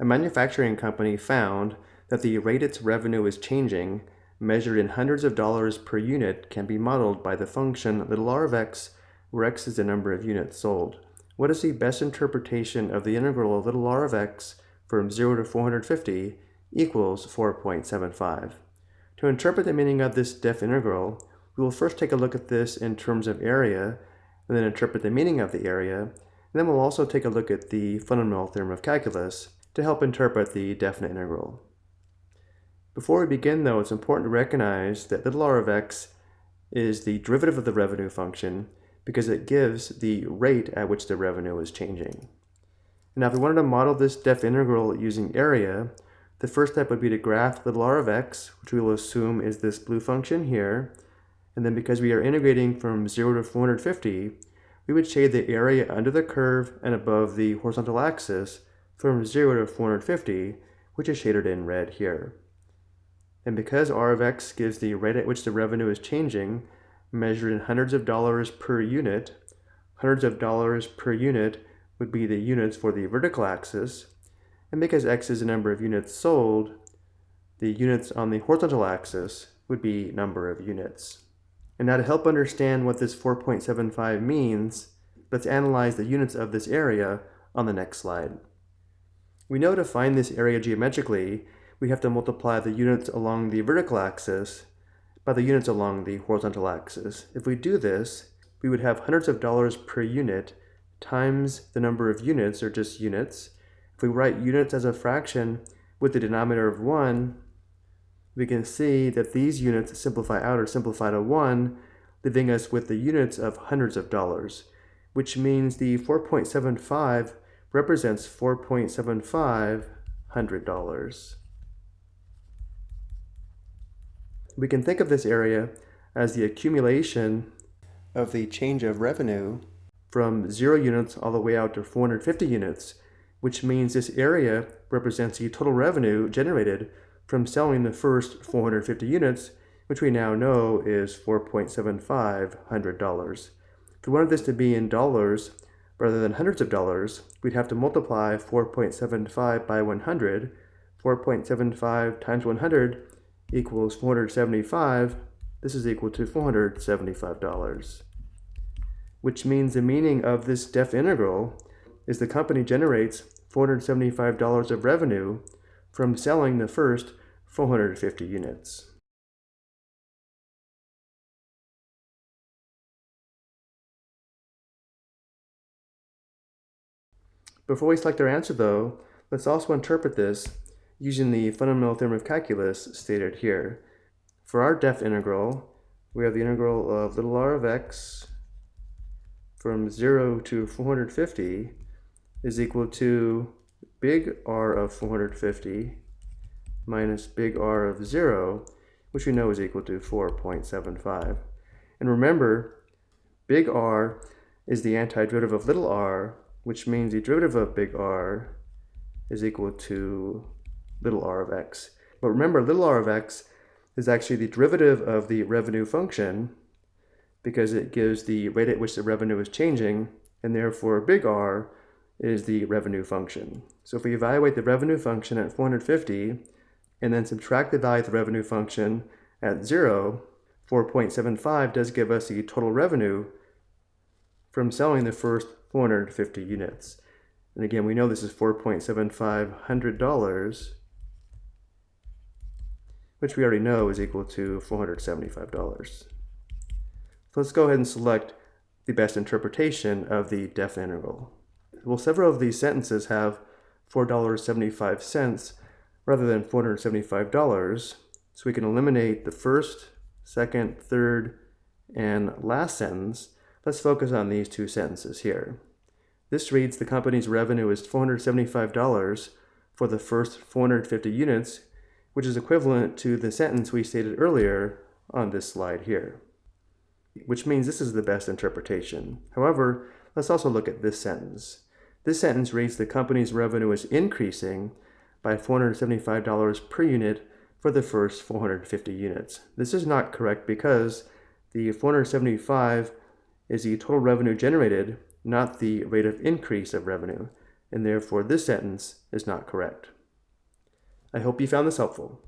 A manufacturing company found that the rate its revenue is changing, measured in hundreds of dollars per unit, can be modeled by the function little r of x, where x is the number of units sold. What is the best interpretation of the integral of little r of x from 0 to 450 equals 4.75? To interpret the meaning of this def integral, we will first take a look at this in terms of area, and then interpret the meaning of the area, and then we'll also take a look at the fundamental theorem of calculus to help interpret the definite integral. Before we begin though, it's important to recognize that little r of x is the derivative of the revenue function because it gives the rate at which the revenue is changing. Now if we wanted to model this def integral using area, the first step would be to graph little r of x, which we will assume is this blue function here. And then because we are integrating from 0 to 450, we would shade the area under the curve and above the horizontal axis from 0 to 450, which is shaded in red here. And because r of x gives the rate at which the revenue is changing, measured in hundreds of dollars per unit, hundreds of dollars per unit would be the units for the vertical axis, and because x is the number of units sold, the units on the horizontal axis would be number of units. And now to help understand what this 4.75 means, let's analyze the units of this area on the next slide. We know to find this area geometrically, we have to multiply the units along the vertical axis by the units along the horizontal axis. If we do this, we would have hundreds of dollars per unit times the number of units, or just units, if we write units as a fraction with the denominator of 1, we can see that these units simplify out or simplify to 1, leaving us with the units of hundreds of dollars, which means the 4.75 represents 4.75 hundred dollars. We can think of this area as the accumulation of the change of revenue from 0 units all the way out to 450 units which means this area represents the total revenue generated from selling the first 450 units, which we now know is $4.75 hundred dollars. If we wanted this to be in dollars rather than hundreds of dollars, we'd have to multiply 4.75 by 100. 4.75 times 100 equals 475. This is equal to $475, which means the meaning of this def integral is the company generates $475 of revenue from selling the first 450 units. Before we select our answer though, let's also interpret this using the fundamental theorem of calculus stated here. For our def integral, we have the integral of little r of x from 0 to 450 is equal to big R of 450 minus big R of 0, which we know is equal to 4.75. And remember, big R is the antiderivative of little r, which means the derivative of big R is equal to little r of x. But remember, little r of x is actually the derivative of the revenue function because it gives the rate at which the revenue is changing, and therefore big R is the revenue function. So if we evaluate the revenue function at 450 and then subtract the value of the revenue function at 0, 4.75 does give us the total revenue from selling the first 450 units. And again, we know this is $4.75 hundred dollars, which we already know is equal to $475. So let's go ahead and select the best interpretation of the definite integral. Well, several of these sentences have $4.75 rather than $475, so we can eliminate the first, second, third, and last sentence. Let's focus on these two sentences here. This reads the company's revenue is $475 for the first 450 units, which is equivalent to the sentence we stated earlier on this slide here, which means this is the best interpretation. However, let's also look at this sentence. This sentence reads the company's revenue is increasing by $475 per unit for the first 450 units. This is not correct because the 475 is the total revenue generated, not the rate of increase of revenue. and therefore this sentence is not correct. I hope you found this helpful.